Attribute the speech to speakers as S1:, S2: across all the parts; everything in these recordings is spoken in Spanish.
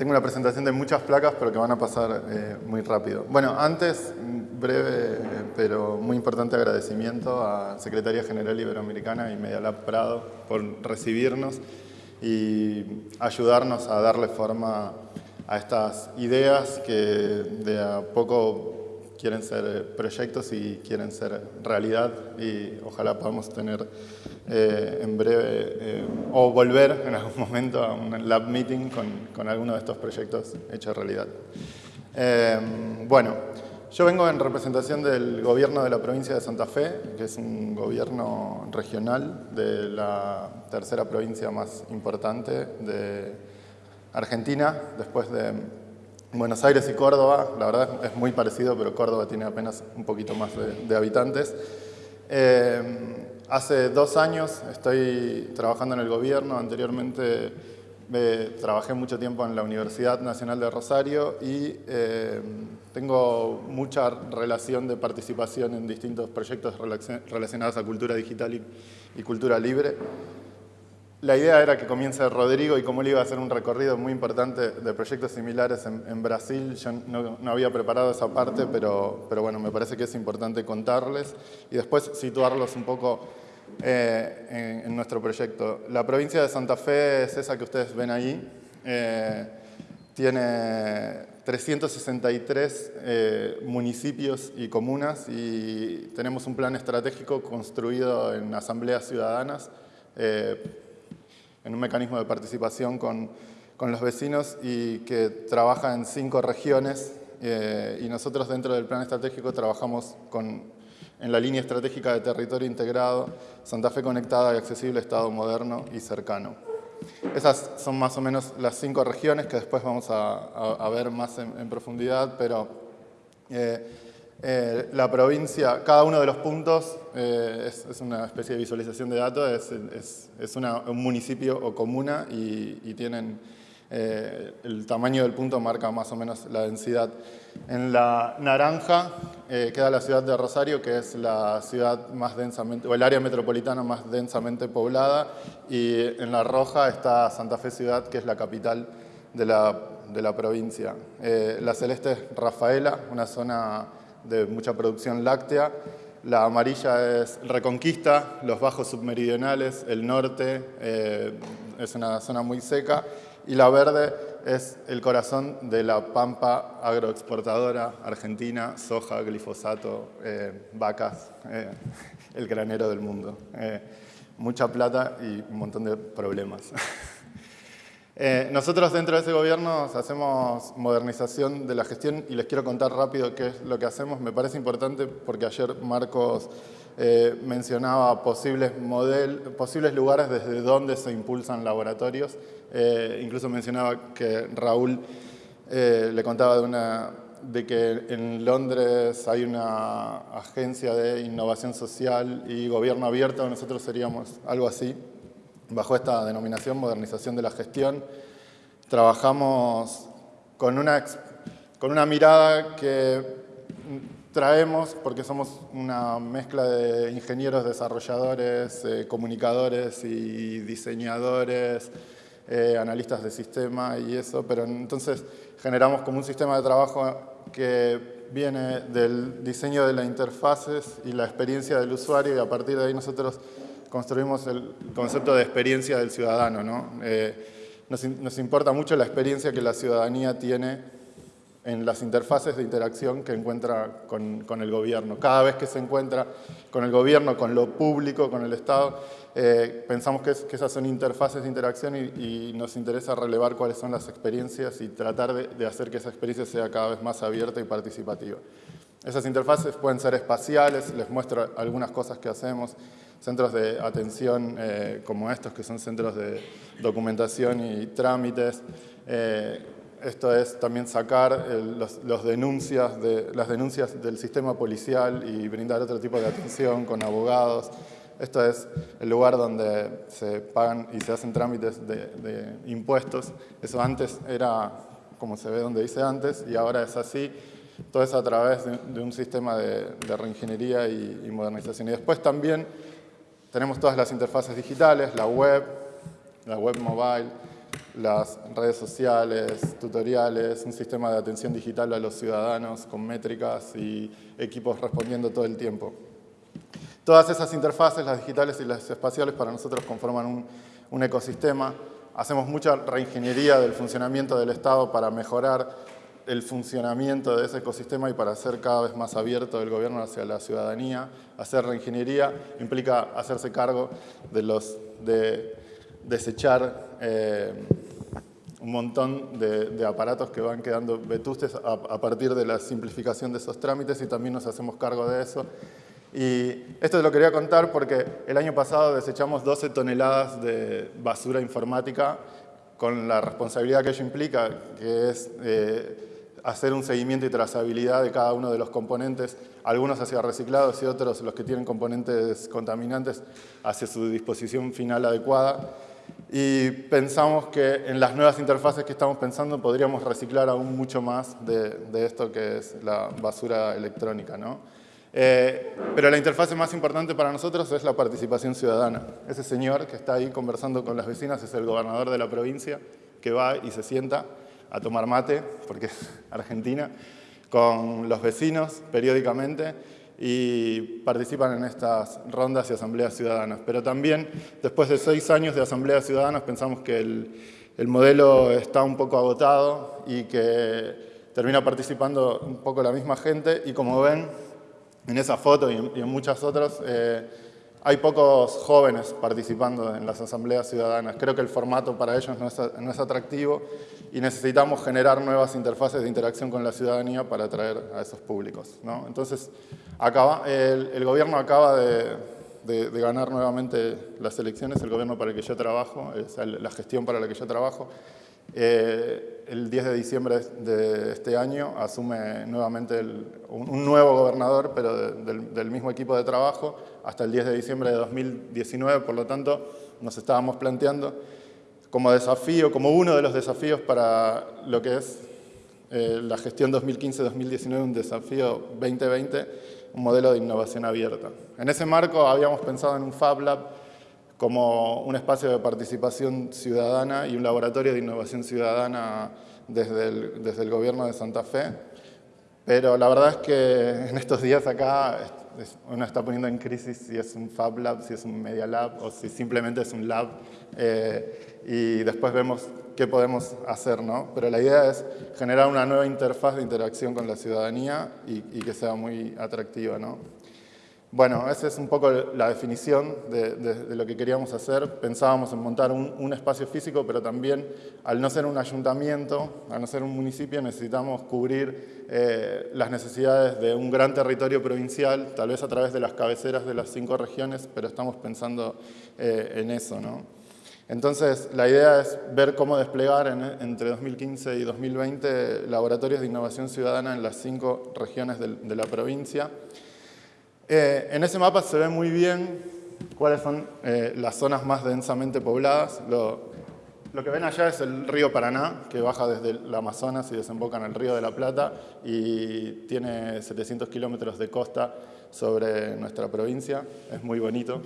S1: tengo una presentación de muchas placas, pero que van a pasar eh, muy rápido. Bueno, antes, breve, pero muy importante agradecimiento a Secretaría General Iberoamericana y Media Lab Prado por recibirnos y ayudarnos a darle forma a estas ideas que de a poco quieren ser eh, proyectos y quieren ser realidad y ojalá podamos tener eh, en breve eh, o volver en algún momento a un lab meeting con, con alguno de estos proyectos hechos realidad. bueno, yo vengo en representación del gobierno de la provincia de Santa Fe, que es un gobierno regional de la tercera provincia más importante de Argentina, después de Buenos Aires y Córdoba, la verdad es muy parecido, pero Córdoba tiene apenas un poquito más de, habitantes. Eh, hace dos años estoy trabajando en el gobierno, anteriormente eh, trabajé mucho tiempo en la Universidad Nacional de Rosario y eh, tengo mucha relación de participación en distintos proyectos relacionados a cultura digital y cultura libre. La idea era que comience Rodrigo y como él iba a hacer un recorrido muy importante de proyectos similares en, Brasil, yo no, había preparado esa parte, pero, pero bueno, me parece que es importante contarles y después situarlos un poco eh, en, nuestro proyecto. La provincia de Santa Fe es esa que ustedes ven ahí. Eh, tiene 363 eh, municipios y comunas y tenemos un plan estratégico construido en asambleas ciudadanas en un mecanismo de participación con, con los vecinos y que trabaja en cinco regiones eh, y nosotros dentro del plan estratégico trabajamos con, en la línea estratégica de territorio integrado, Santa Fe conectada y accesible, Estado moderno y cercano. Esas son más o menos las cinco regiones que después vamos a, ver más en, profundidad, pero eh, eh, la provincia, cada uno de los puntos eh, es, una especie de visualización de datos, es, un municipio o comuna y, tienen eh, el tamaño del punto marca más o menos la densidad. En la naranja queda la ciudad de Rosario, que es la ciudad más densamente, o el área metropolitana más densamente poblada, y en la roja está Santa Fe Ciudad, que es la capital de la, de la provincia. la celeste es Rafaela, una zona de mucha producción láctea. La amarilla es Reconquista, los bajos submeridionales, el norte, eh, es una zona muy seca. Y la verde es el corazón de la pampa agroexportadora argentina, soja, glifosato, eh, vacas, eh, el granero del mundo. mucha plata y un montón de problemas. Eh, nosotros dentro de ese gobierno hacemos modernización de la gestión y les quiero contar rápido qué es lo que hacemos. Me parece importante porque ayer Marcos eh, mencionaba posibles, lugares desde donde se impulsan laboratorios. Eh, incluso mencionaba que Raúl le contaba de, una, de que en Londres hay una agencia de innovación social y gobierno abierto, nosotros seríamos algo así bajo esta denominación modernización de la gestión. Trabajamos con una, con una mirada que traemos, porque somos una mezcla de ingenieros, desarrolladores, eh, comunicadores y diseñadores, eh, analistas de sistema y eso, pero entonces generamos como un sistema de trabajo que viene del diseño de las interfaces y la experiencia del usuario y a partir de ahí nosotros construimos el concepto de experiencia del ciudadano. ¿no? Eh, nos, importa mucho la experiencia que la ciudadanía tiene en las interfaces de interacción que encuentra con, el gobierno. Cada vez que se encuentra con el gobierno, con lo público, con el Estado, eh, pensamos que, esas son interfaces de interacción y, nos interesa relevar cuáles son las experiencias y tratar de, de hacer que esa experiencia sea cada vez más abierta y participativa. Esas interfaces pueden ser espaciales, les muestro algunas cosas que hacemos, centros de atención eh, como estos, que son centros de documentación y trámites. Eh, esto es también sacar los, denuncias de, las denuncias del sistema policial y brindar otro tipo de atención con abogados. Esto es el lugar donde se pagan y se hacen trámites de, impuestos. Eso antes era como se ve donde dice antes y ahora es así. Todo eso a través de, un sistema de, reingeniería y modernización. Y después también tenemos todas las interfaces digitales, la web, la web mobile, las redes sociales, tutoriales, un sistema de atención digital a los ciudadanos con métricas y equipos respondiendo todo el tiempo. Todas esas interfaces, las digitales y las espaciales, para nosotros conforman un, un ecosistema. Hacemos mucha reingeniería del funcionamiento del Estado para mejorar el funcionamiento de ese ecosistema y para hacer cada vez más abierto el gobierno hacia la ciudadanía. Hacer reingeniería implica hacerse cargo de los de desechar eh, un montón de, aparatos que van quedando vetustes a, partir de la simplificación de esos trámites y también nos hacemos cargo de eso. Y esto lo quería contar porque el año pasado desechamos 12 toneladas de basura informática con la responsabilidad que ello implica, que es eh, hacer un seguimiento y trazabilidad de cada uno de los componentes, algunos hacia reciclados y otros, los que tienen componentes contaminantes, hacia su disposición final adecuada y pensamos que en las nuevas interfaces que estamos pensando podríamos reciclar aún mucho más de, esto que es la basura electrónica. ¿no? Eh, pero la interfase más importante para nosotros es la participación ciudadana. Ese señor que está ahí conversando con las vecinas es el gobernador de la provincia que va y se sienta a tomar mate, porque es Argentina, con los vecinos periódicamente y participan en estas rondas y asambleas ciudadanas. Pero también, después de seis años de asambleas ciudadanas, pensamos que el, modelo está un poco agotado y que termina participando un poco la misma gente y como ven en esa foto y en, muchas otras, eh, hay pocos jóvenes participando en las asambleas ciudadanas. Creo que el formato para ellos no es, atractivo y necesitamos generar nuevas interfaces de interacción con la ciudadanía para atraer a esos públicos. Entonces, acaba, el, gobierno acaba de, ganar nuevamente las elecciones, el gobierno para el que yo trabajo, la gestión para la que yo trabajo. Eh, el 10 de diciembre de este año asume nuevamente un, nuevo gobernador, pero del, mismo equipo de trabajo, hasta el 10 de diciembre de 2019, por lo tanto, nos estábamos planteando como desafío, como uno de los desafíos para lo que es eh, la gestión 2015-2019, un desafío 2020, un modelo de innovación abierta. En ese marco habíamos pensado en un Fab Lab como un espacio de participación ciudadana y un laboratorio de innovación ciudadana desde el, desde el gobierno de Santa Fe. Pero la verdad es que en estos días acá uno está poniendo en crisis si es un Fab Lab, si es un Media Lab o si simplemente es un lab. Eh, y después vemos qué podemos hacer, ¿no? Pero la idea es generar una nueva interfaz de interacción con la ciudadanía y, y que sea muy atractiva, ¿no? Bueno, esa es un poco la definición de, lo que queríamos hacer. Pensábamos en montar un, espacio físico, pero también al no ser un ayuntamiento, al no ser un municipio, necesitamos cubrir eh, las necesidades de un gran territorio provincial, tal vez a través de las cabeceras de las cinco regiones, pero estamos pensando eh, en eso. ¿no? Entonces, la idea es ver cómo desplegar entre 2015 y 2020 laboratorios de innovación ciudadana en las cinco regiones de la provincia. Eh, en ese mapa se ve muy bien cuáles son eh, las zonas más densamente pobladas. Lo, que ven allá es el río Paraná, que baja desde el Amazonas y desemboca en el río de la Plata y tiene 700 kilómetros de costa sobre nuestra provincia. Es muy bonito.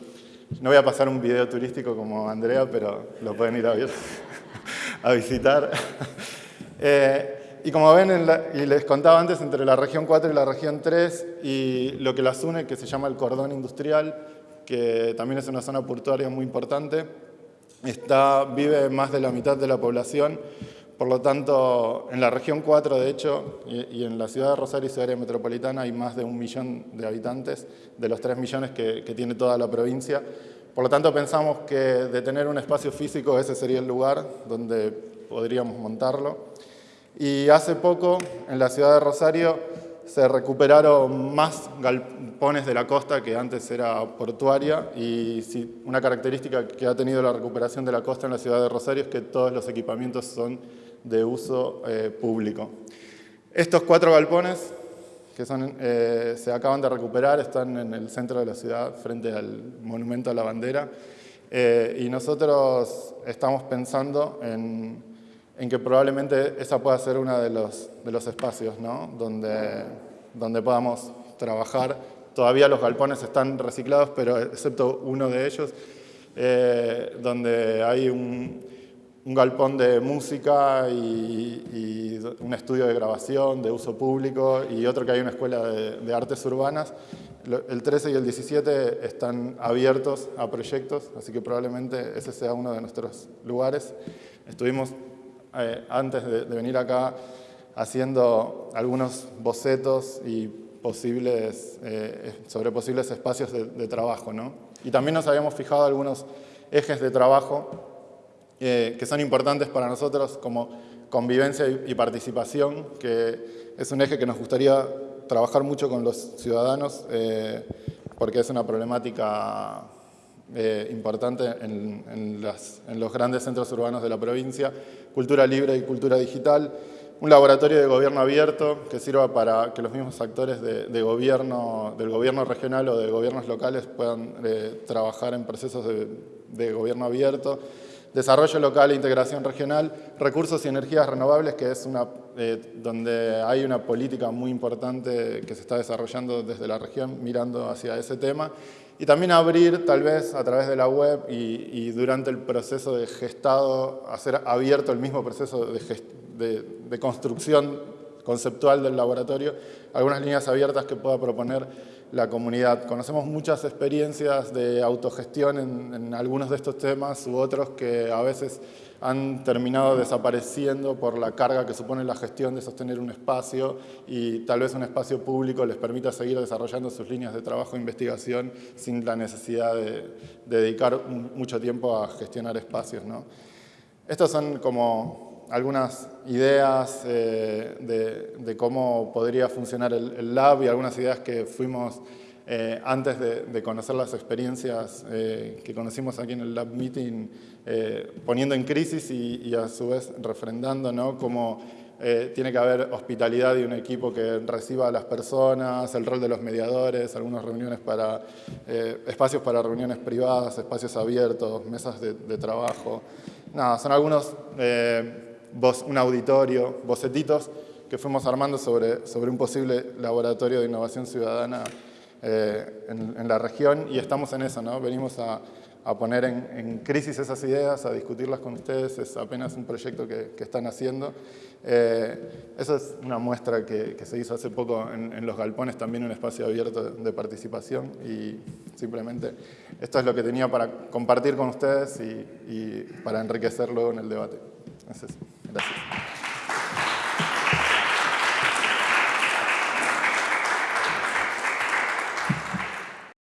S1: No voy a pasar un video turístico como Andrea, pero lo pueden ir a, a visitar. Eh, y como ven, y les contaba antes, entre la región 4 y la región 3, y lo que las une, que se llama el cordón industrial, que también es una zona portuaria muy importante, está, vive más de la mitad de la población, por lo tanto, en la región 4, de hecho, y, en la ciudad de Rosario y su área metropolitana hay más de un millón de habitantes, de los 3 millones que, que tiene toda la provincia. Por lo tanto, pensamos que de tener un espacio físico, ese sería el lugar donde podríamos montarlo. Y hace poco, en la ciudad de Rosario, se recuperaron más galpones de la costa que antes era portuaria y una característica que ha tenido la recuperación de la costa en la ciudad de Rosario es que todos los equipamientos son de uso eh, público. Estos cuatro galpones que eh, se acaban de recuperar están en el centro de la ciudad frente al monumento a la bandera eh, y nosotros estamos pensando en en que probablemente esa pueda ser uno de los, de los espacios ¿no? donde, donde podamos trabajar. Todavía los galpones están reciclados, pero excepto uno de ellos, eh, donde hay un, un galpón de música y, un estudio de grabación de uso público y otro que hay una escuela de, artes urbanas. El 13 y el 17 están abiertos a proyectos, así que probablemente ese sea uno de nuestros lugares. Estuvimos eh, antes de, venir acá haciendo algunos bocetos y posibles, eh, sobre posibles espacios de, de trabajo. ¿no? Y también nos habíamos fijado algunos ejes de trabajo eh, que son importantes para nosotros como convivencia y, participación, que es un eje que nos gustaría trabajar mucho con los ciudadanos eh, porque es una problemática eh, importante en, los grandes centros urbanos de la provincia, cultura libre y cultura digital, un laboratorio de gobierno abierto que sirva para que los mismos actores de, gobierno, del gobierno regional o de gobiernos locales puedan trabajar en procesos de, de gobierno abierto, desarrollo local e integración regional, recursos y energías renovables, que es una, eh, donde hay una política muy importante que se está desarrollando desde la región mirando hacia ese tema, y también abrir tal vez a través de la web y, durante el proceso de gestado, hacer abierto el mismo proceso de, de construcción conceptual del laboratorio, algunas líneas abiertas que pueda proponer la comunidad. Conocemos muchas experiencias de autogestión en, algunos de estos temas u otros que a veces han terminado desapareciendo por la carga que supone la gestión de sostener un espacio y tal vez un espacio público les permita seguir desarrollando sus líneas de trabajo e investigación sin la necesidad de, dedicar mucho tiempo a gestionar espacios. ¿no? Estos son como algunas ideas eh, de, cómo podría funcionar el, lab y algunas ideas que fuimos eh, antes de, conocer las experiencias eh, que conocimos aquí en el lab meeting, poniendo en crisis y, a su vez refrendando ¿no? cómo tiene que haber hospitalidad y un equipo que reciba a las personas, el rol de los mediadores, algunas reuniones para, espacios para reuniones privadas, espacios abiertos, mesas de, de trabajo. Nada, son algunos un auditorio, bocetitos que fuimos armando sobre, sobre un posible laboratorio de innovación ciudadana eh, en, la región y estamos en eso, ¿no? Venimos a, a poner en, crisis esas ideas, a discutirlas con ustedes, es apenas un proyecto que, que están haciendo. Eh, es una muestra que, que se hizo hace poco en, en, Los Galpones, también un espacio abierto de, participación y simplemente esto es lo que tenía para compartir con ustedes y, y para enriquecer luego en el debate. Gracias.